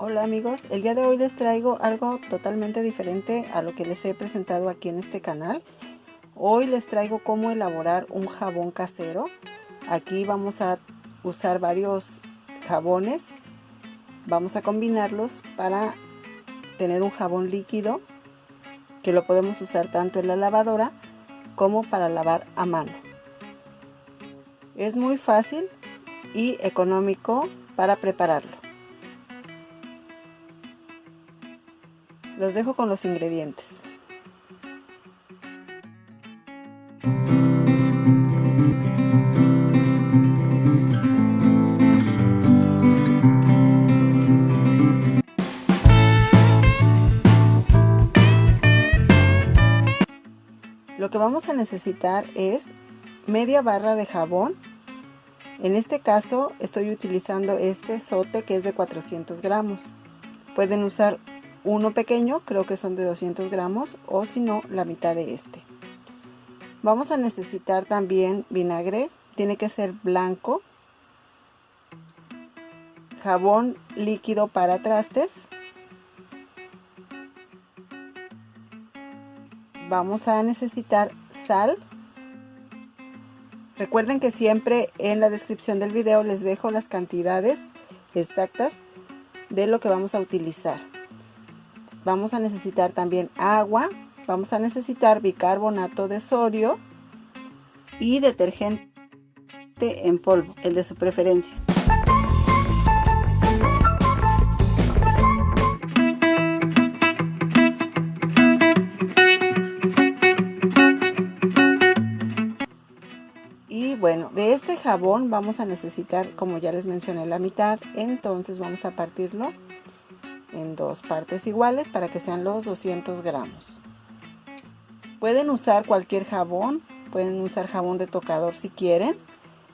Hola amigos, el día de hoy les traigo algo totalmente diferente a lo que les he presentado aquí en este canal. Hoy les traigo cómo elaborar un jabón casero. Aquí vamos a usar varios jabones. Vamos a combinarlos para tener un jabón líquido que lo podemos usar tanto en la lavadora como para lavar a mano. Es muy fácil y económico para prepararlo. Los dejo con los ingredientes. Lo que vamos a necesitar es media barra de jabón. En este caso estoy utilizando este sote que es de 400 gramos. Pueden usar uno pequeño, creo que son de 200 gramos, o si no, la mitad de este. Vamos a necesitar también vinagre, tiene que ser blanco, jabón líquido para trastes, vamos a necesitar sal, recuerden que siempre en la descripción del video les dejo las cantidades exactas de lo que vamos a utilizar vamos a necesitar también agua, vamos a necesitar bicarbonato de sodio y detergente en polvo, el de su preferencia. Y bueno, de este jabón vamos a necesitar, como ya les mencioné, la mitad. Entonces vamos a partirlo en dos partes iguales para que sean los 200 gramos. Pueden usar cualquier jabón, pueden usar jabón de tocador si quieren.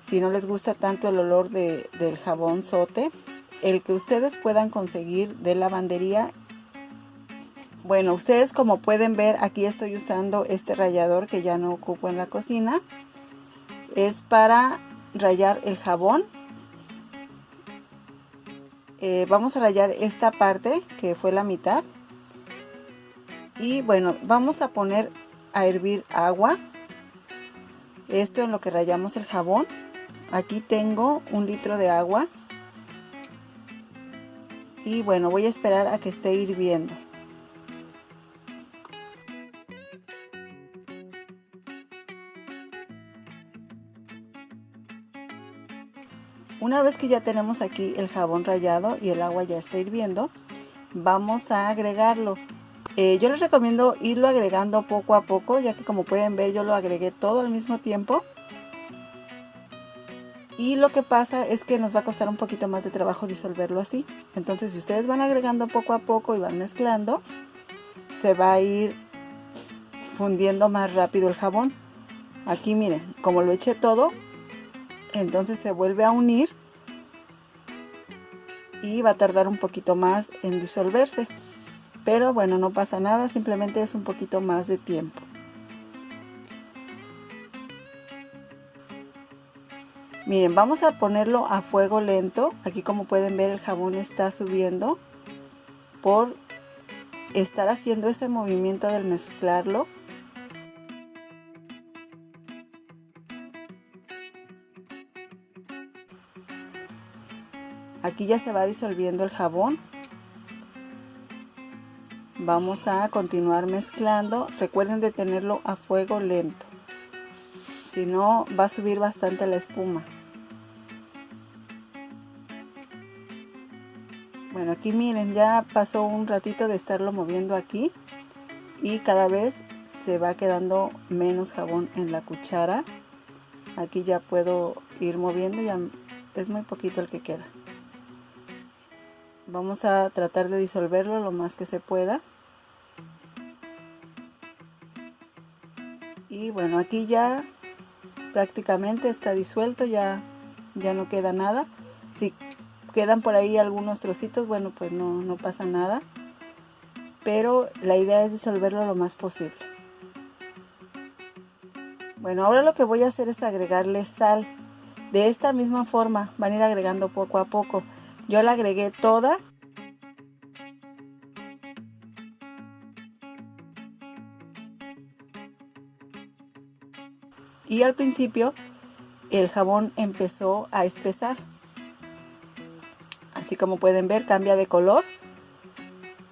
Si no les gusta tanto el olor de, del jabón sote, el que ustedes puedan conseguir de lavandería. Bueno, ustedes como pueden ver aquí estoy usando este rallador que ya no ocupo en la cocina. Es para rayar el jabón eh, vamos a rayar esta parte que fue la mitad. Y bueno vamos a poner a hervir agua. Esto en lo que rayamos el jabón. Aquí tengo un litro de agua. Y bueno voy a esperar a que esté hirviendo Una vez que ya tenemos aquí el jabón rallado y el agua ya está hirviendo, vamos a agregarlo. Eh, yo les recomiendo irlo agregando poco a poco, ya que como pueden ver yo lo agregué todo al mismo tiempo. Y lo que pasa es que nos va a costar un poquito más de trabajo disolverlo así. Entonces si ustedes van agregando poco a poco y van mezclando, se va a ir fundiendo más rápido el jabón. Aquí miren, como lo eché todo, entonces se vuelve a unir y va a tardar un poquito más en disolverse. Pero bueno no pasa nada simplemente es un poquito más de tiempo. Miren vamos a ponerlo a fuego lento. Aquí como pueden ver el jabón está subiendo por estar haciendo ese movimiento del mezclarlo Aquí ya se va disolviendo el jabón. Vamos a continuar mezclando. Recuerden de tenerlo a fuego lento. Si no, va a subir bastante la espuma. Bueno, aquí miren, ya pasó un ratito de estarlo moviendo aquí. Y cada vez se va quedando menos jabón en la cuchara. Aquí ya puedo ir moviendo, ya es muy poquito el que queda vamos a tratar de disolverlo lo más que se pueda. Y bueno aquí ya prácticamente está disuelto ya ya no queda nada. Si quedan por ahí algunos trocitos bueno pues no, no pasa nada. Pero la idea es disolverlo lo más posible. Bueno ahora lo que voy a hacer es agregarle sal. De esta misma forma van a ir agregando poco a poco yo la agregué toda. Y al principio el jabón empezó a espesar. Así como pueden ver cambia de color.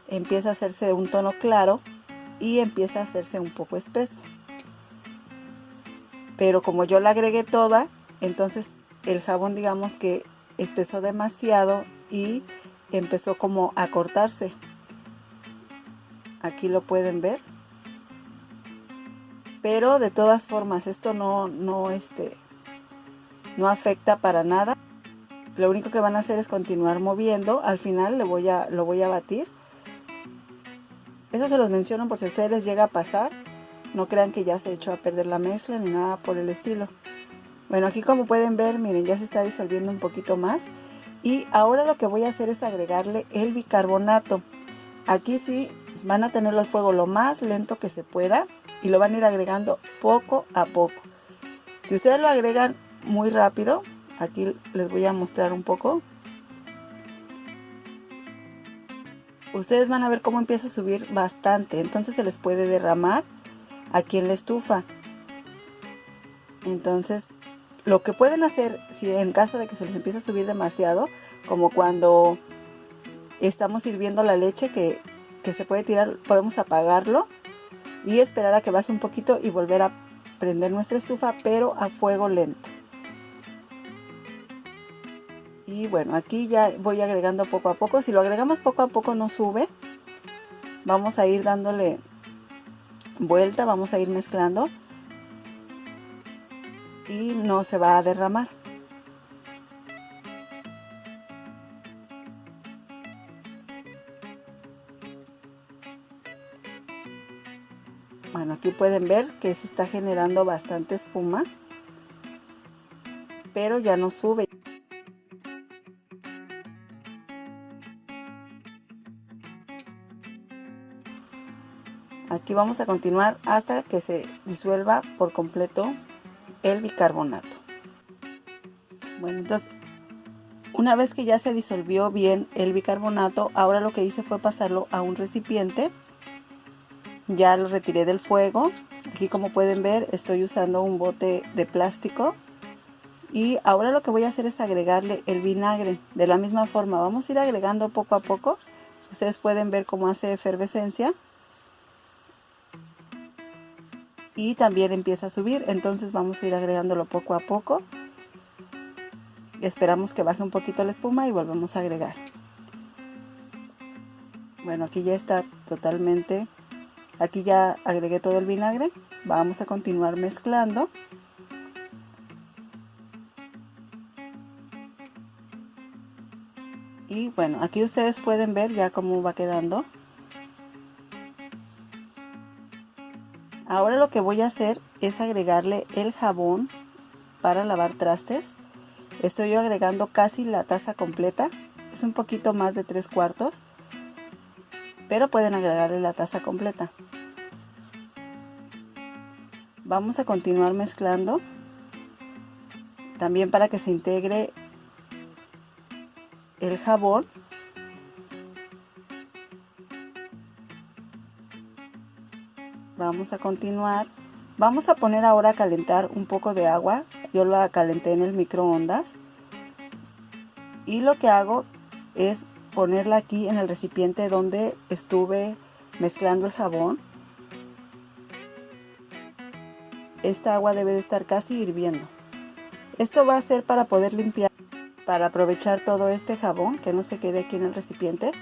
Empieza a hacerse de un tono claro y empieza a hacerse un poco espeso. Pero como yo la agregué toda, entonces el jabón digamos que espesó demasiado y empezó como a cortarse. Aquí lo pueden ver. Pero de todas formas esto no no este no afecta para nada. Lo único que van a hacer es continuar moviendo. Al final le voy a lo voy a batir. Eso se los menciono por si a ustedes les llega a pasar. No crean que ya se echó a perder la mezcla ni nada por el estilo bueno aquí como pueden ver miren ya se está disolviendo un poquito más. Y ahora lo que voy a hacer es agregarle el bicarbonato. Aquí sí van a tenerlo al fuego lo más lento que se pueda y lo van a ir agregando poco a poco. Si ustedes lo agregan muy rápido aquí les voy a mostrar un poco. Ustedes van a ver cómo empieza a subir bastante. Entonces se les puede derramar aquí en la estufa. Entonces lo que pueden hacer si en caso de que se les empiece a subir demasiado como cuando estamos hirviendo la leche que, que se puede tirar podemos apagarlo y esperar a que baje un poquito y volver a prender nuestra estufa pero a fuego lento. Y bueno aquí ya voy agregando poco a poco. Si lo agregamos poco a poco no sube. Vamos a ir dándole vuelta vamos a ir mezclando y no se va a derramar. Bueno aquí pueden ver que se está generando bastante espuma pero ya no sube. Aquí vamos a continuar hasta que se disuelva por completo el bicarbonato. Bueno entonces una vez que ya se disolvió bien el bicarbonato ahora lo que hice fue pasarlo a un recipiente. Ya lo retiré del fuego. Aquí como pueden ver estoy usando un bote de plástico. Y ahora lo que voy a hacer es agregarle el vinagre. De la misma forma vamos a ir agregando poco a poco. Ustedes pueden ver cómo hace efervescencia y también empieza a subir. Entonces vamos a ir agregándolo poco a poco. Esperamos que baje un poquito la espuma y volvemos a agregar. Bueno aquí ya está totalmente. Aquí ya agregué todo el vinagre. Vamos a continuar mezclando. Y bueno aquí ustedes pueden ver ya cómo va quedando Ahora lo que voy a hacer es agregarle el jabón para lavar trastes. Estoy yo agregando casi la taza completa. Es un poquito más de tres cuartos. Pero pueden agregarle la taza completa. Vamos a continuar mezclando. También para que se integre el jabón vamos a continuar. Vamos a poner ahora a calentar un poco de agua. Yo la calenté en el microondas. Y lo que hago es ponerla aquí en el recipiente donde estuve mezclando el jabón. Esta agua debe de estar casi hirviendo. Esto va a ser para poder limpiar para aprovechar todo este jabón que no se quede aquí en el recipiente.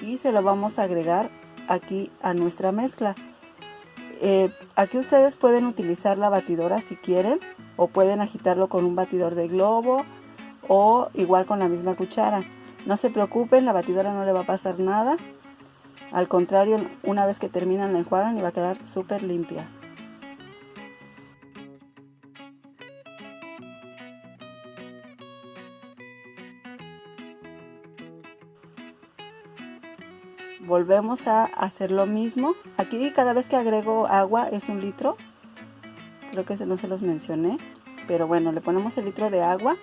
Y se lo vamos a agregar aquí a nuestra mezcla. Eh, aquí ustedes pueden utilizar la batidora si quieren o pueden agitarlo con un batidor de globo o igual con la misma cuchara. No se preocupen, la batidora no le va a pasar nada. Al contrario, una vez que terminan la enjuagan y va a quedar súper limpia. Volvemos a hacer lo mismo. Aquí cada vez que agrego agua es un litro. Creo que no se los mencioné pero bueno le ponemos el litro de agua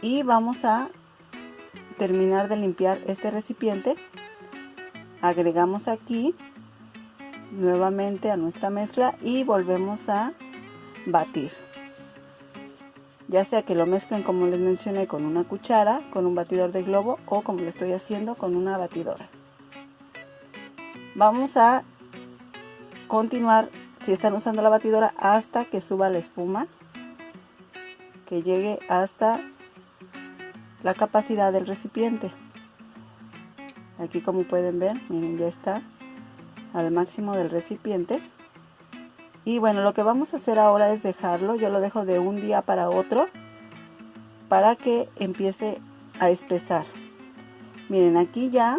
y vamos a terminar de limpiar este recipiente. Agregamos aquí nuevamente a nuestra mezcla y volvemos a batir. Ya sea que lo mezclen como les mencioné con una cuchara, con un batidor de globo o como lo estoy haciendo con una batidora. Vamos a continuar si están usando la batidora hasta que suba la espuma, que llegue hasta la capacidad del recipiente. Aquí como pueden ver, miren ya está al máximo del recipiente. Y bueno, lo que vamos a hacer ahora es dejarlo, yo lo dejo de un día para otro para que empiece a espesar. Miren, aquí ya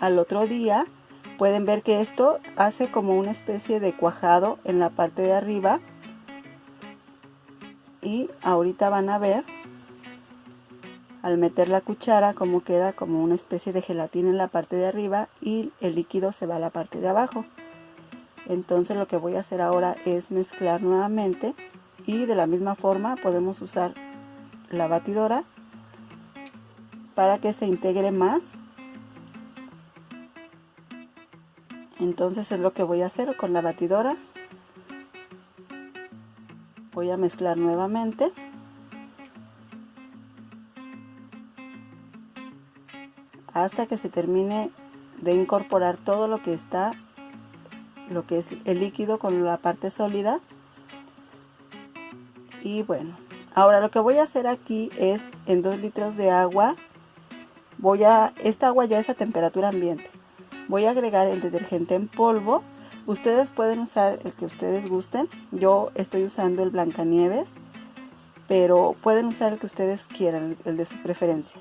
al otro día pueden ver que esto hace como una especie de cuajado en la parte de arriba. Y ahorita van a ver al meter la cuchara como queda como una especie de gelatina en la parte de arriba y el líquido se va a la parte de abajo entonces lo que voy a hacer ahora es mezclar nuevamente y de la misma forma podemos usar la batidora para que se integre más entonces es lo que voy a hacer con la batidora. Voy a mezclar nuevamente. Hasta que se termine de incorporar todo lo que está lo que es el líquido con la parte sólida. Y bueno ahora lo que voy a hacer aquí es en 2 litros de agua voy a esta agua ya es a temperatura ambiente voy a agregar el detergente en polvo. Ustedes pueden usar el que ustedes gusten. Yo estoy usando el Blancanieves pero pueden usar el que ustedes quieran el de su preferencia.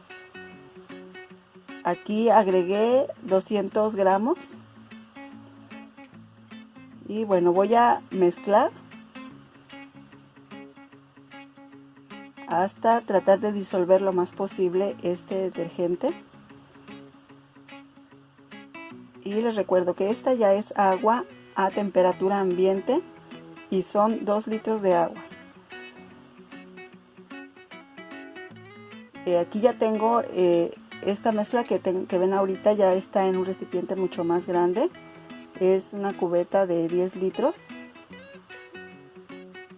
Aquí agregué 200 gramos. Y bueno voy a mezclar hasta tratar de disolver lo más posible este detergente y les recuerdo que esta ya es agua a temperatura ambiente y son 2 litros de agua. Eh, aquí ya tengo eh, esta mezcla que, que ven ahorita ya está en un recipiente mucho más grande. Es una cubeta de 10 litros.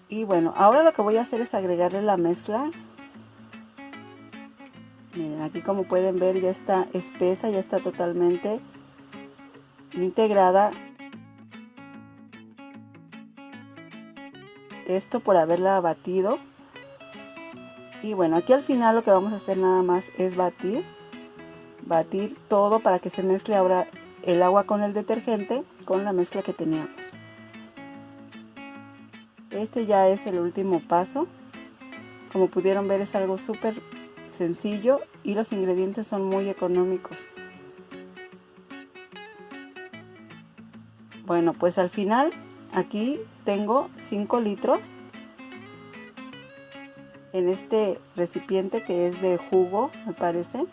Y bueno ahora lo que voy a hacer es agregarle la mezcla. Miren aquí como pueden ver ya está espesa ya está totalmente integrada esto por haberla batido y bueno aquí al final lo que vamos a hacer nada más es batir batir todo para que se mezcle ahora el agua con el detergente con la mezcla que teníamos. Este ya es el último paso. Como pudieron ver es algo súper sencillo y los ingredientes son muy económicos. Bueno, pues al final aquí tengo 5 litros en este recipiente que es de jugo, me parece.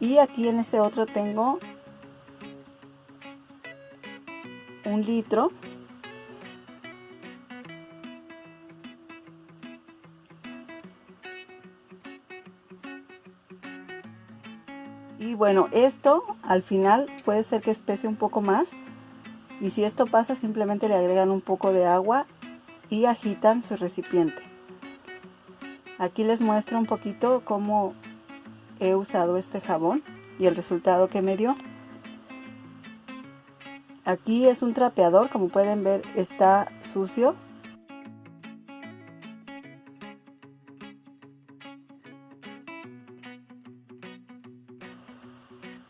Y aquí en este otro tengo un litro y bueno esto al final puede ser que espese un poco más y si esto pasa simplemente le agregan un poco de agua y agitan su recipiente aquí les muestro un poquito cómo he usado este jabón y el resultado que me dio Aquí es un trapeador, como pueden ver está sucio.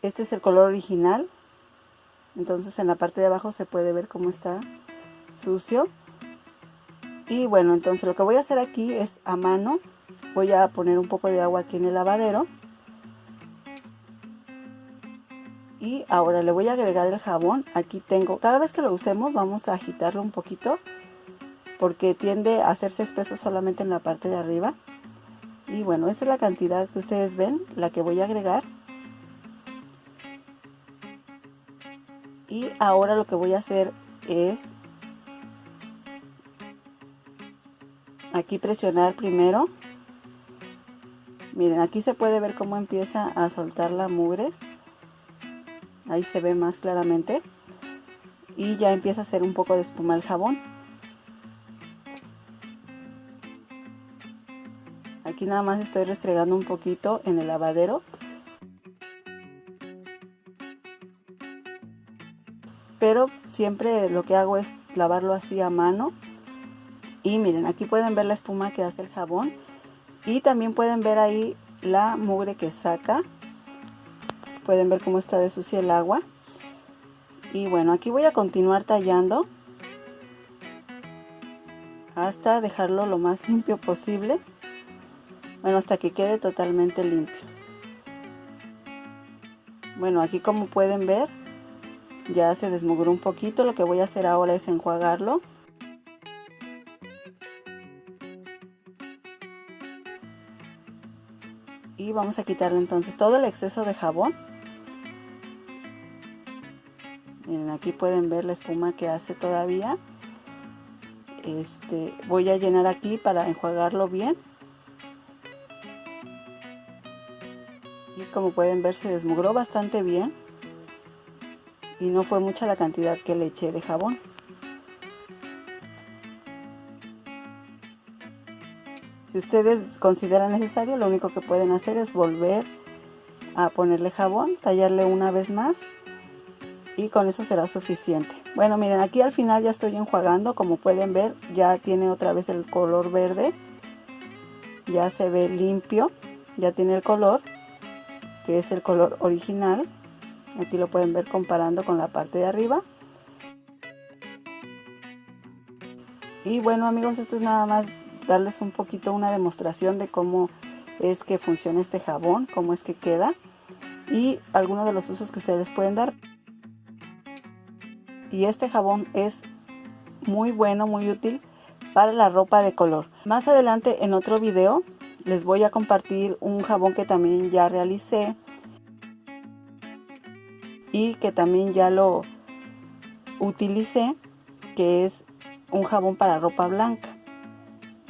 Este es el color original. Entonces en la parte de abajo se puede ver cómo está sucio. Y bueno, entonces lo que voy a hacer aquí es a mano. Voy a poner un poco de agua aquí en el lavadero. y ahora le voy a agregar el jabón aquí tengo cada vez que lo usemos vamos a agitarlo un poquito porque tiende a hacerse espeso solamente en la parte de arriba y bueno esa es la cantidad que ustedes ven la que voy a agregar y ahora lo que voy a hacer es aquí presionar primero miren aquí se puede ver cómo empieza a soltar la mugre ahí se ve más claramente y ya empieza a hacer un poco de espuma el jabón. Aquí nada más estoy restregando un poquito en el lavadero. Siempre lo que hago es lavarlo así a mano. Y miren, aquí pueden ver la espuma que hace el jabón. Y también pueden ver ahí la mugre que saca. Pueden ver cómo está de sucia el agua. Y bueno, aquí voy a continuar tallando hasta dejarlo lo más limpio posible. Bueno, hasta que quede totalmente limpio. Bueno, aquí como pueden ver, ya se desmugró un poquito. Lo que voy a hacer ahora es enjuagarlo. Y vamos a quitarle entonces todo el exceso de jabón. Miren, aquí pueden ver la espuma que hace todavía. Este, voy a llenar aquí para enjuagarlo bien. y como pueden ver se desmugró bastante bien y no fue mucha la cantidad que le eché de jabón. Si ustedes consideran necesario lo único que pueden hacer es volver a ponerle jabón tallarle una vez más y con eso será suficiente. Bueno miren aquí al final ya estoy enjuagando. Como pueden ver ya tiene otra vez el color verde. Ya se ve limpio ya tiene el color que es el color original aquí lo pueden ver comparando con la parte de arriba. Y bueno amigos esto es nada más darles un poquito una demostración de cómo es que funciona este jabón cómo es que queda y algunos de los usos que ustedes pueden dar. Y este jabón es muy bueno muy útil para la ropa de color. Más adelante en otro video les voy a compartir un jabón que también ya realicé y que también ya lo utilicé que es un jabón para ropa blanca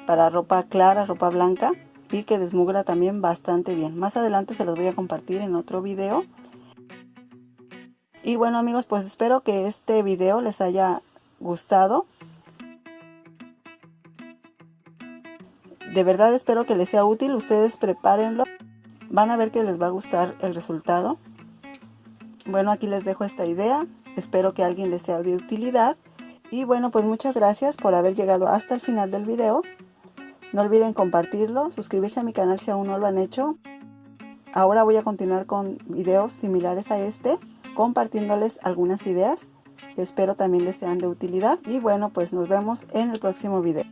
para ropa clara, ropa blanca y que desmugra también bastante bien. Más adelante se los voy a compartir en otro video. Y bueno amigos pues espero que este video les haya gustado. De verdad espero que les sea útil, ustedes prepárenlo, van a ver que les va a gustar el resultado. Bueno, aquí les dejo esta idea, espero que a alguien les sea de utilidad. Y bueno, pues muchas gracias por haber llegado hasta el final del video. No olviden compartirlo, suscribirse a mi canal si aún no lo han hecho. Ahora voy a continuar con videos similares a este, compartiéndoles algunas ideas que espero también les sean de utilidad. Y bueno, pues nos vemos en el próximo video.